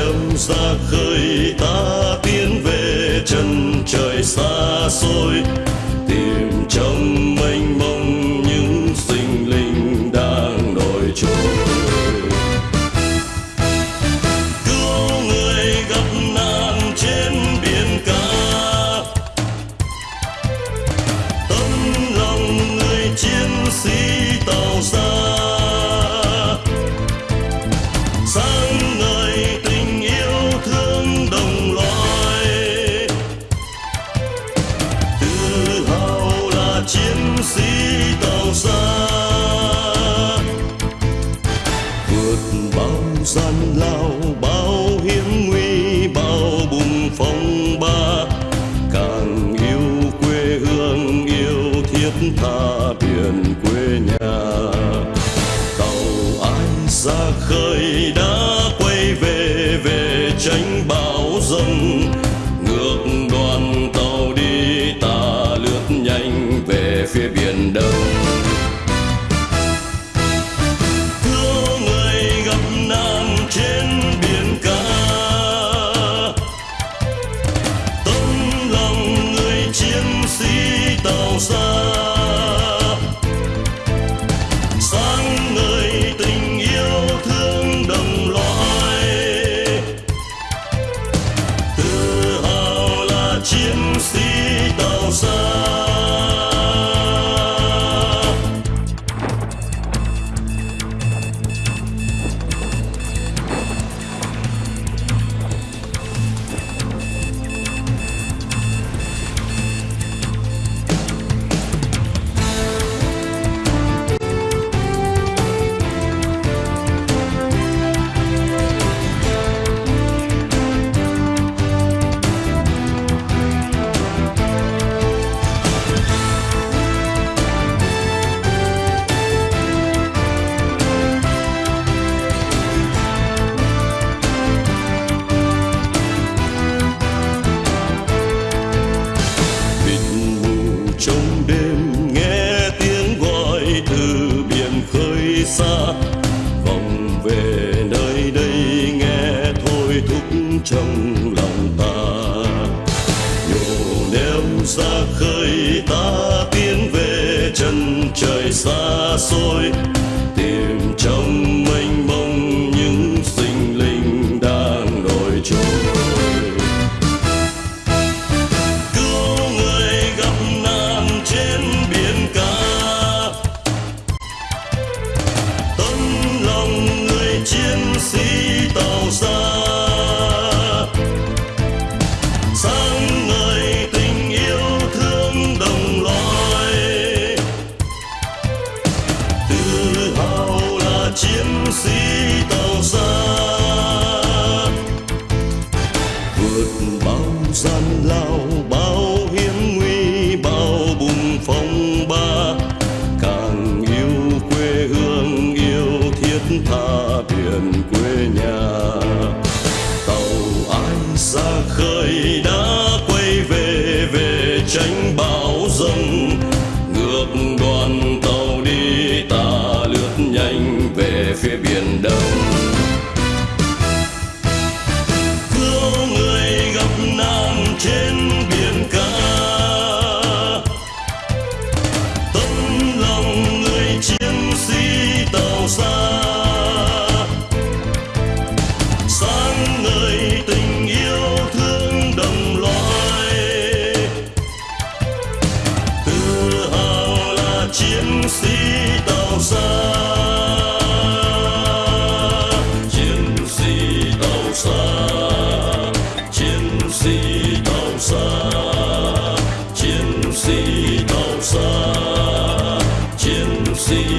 em ra khơi, ta tiến về chân trời xa xôi. Tìm trong mênh mông những sinh linh đang nổi trôi cứu người gặp nạn trên biển cả. Tâm lòng người chiến sĩ tàu ra lao bao hiểm nguy, bao bùng phong ba. Càng yêu quê hương, yêu thiết tha biển quê nhà. Tàu ai ra khơi đã quay về về tránh bão dông ngược đoàn tàu đi ta lướt nhanh về phía biển đông. Ra khơi ta tiến về chân trời xa xôi tìm trong see